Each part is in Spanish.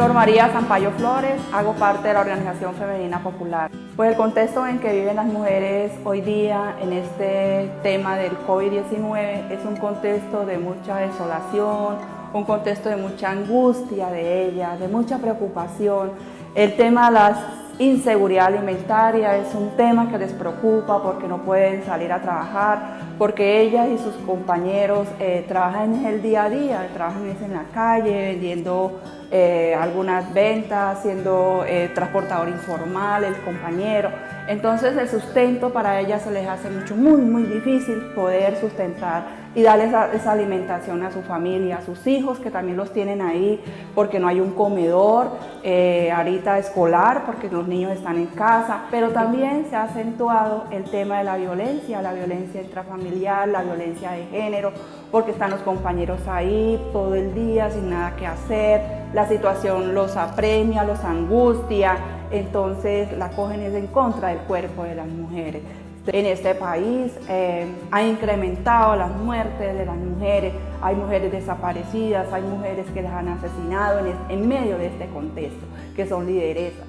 Sor María Zampayo Flores, hago parte de la Organización Femenina Popular. Pues el contexto en que viven las mujeres hoy día en este tema del COVID-19 es un contexto de mucha desolación, un contexto de mucha angustia de ellas, de mucha preocupación. El tema de las Inseguridad alimentaria es un tema que les preocupa porque no pueden salir a trabajar, porque ellas y sus compañeros eh, trabajan en el día a día, trabajan en la calle, vendiendo eh, algunas ventas, siendo eh, transportador informal, el compañero. Entonces el sustento para ellas se les hace mucho, muy, muy difícil poder sustentar y darles esa, alimentación a su familia, a sus hijos que también los tienen ahí porque no hay un comedor eh, ahorita escolar porque los niños están en casa, pero también se ha acentuado el tema de la violencia, la violencia intrafamiliar, la violencia de género, porque están los compañeros ahí todo el día sin nada que hacer, la situación los apremia, los angustia, entonces la cogen es en contra del cuerpo de las mujeres. En este país eh, ha incrementado las muertes de las mujeres, hay mujeres desaparecidas, hay mujeres que las han asesinado en, medio de este contexto, que son lideresas.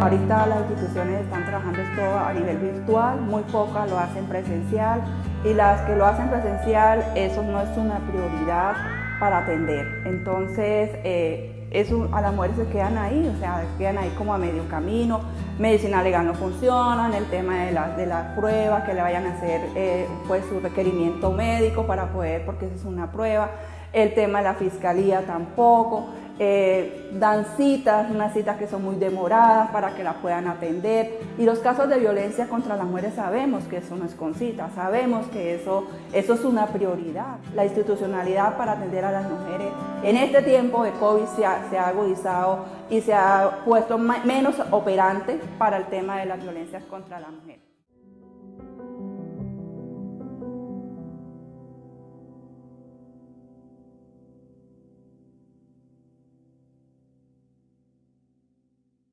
Ahorita las instituciones están trabajando esto a nivel virtual, muy pocas lo hacen presencial y las que lo hacen presencial, eso no es una prioridad para atender. Entonces, eh, eso, a las mujeres se quedan ahí, o sea, quedan ahí como a medio camino. Medicina legal no funciona, el tema de las de la pruebas, que le vayan a hacer eh, pues su requerimiento médico para poder, porque esa es una prueba. El tema de la fiscalía tampoco. Eh, dan citas, unas citas que son muy demoradas para que la puedan atender. Y los casos de violencia contra las mujeres sabemos que eso no es con cita, sabemos que eso, eso es una prioridad. La institucionalidad para atender a las mujeres en este tiempo de COVID se ha, se ha agudizado y se ha puesto menos operante para el tema de las violencias contra la mujer.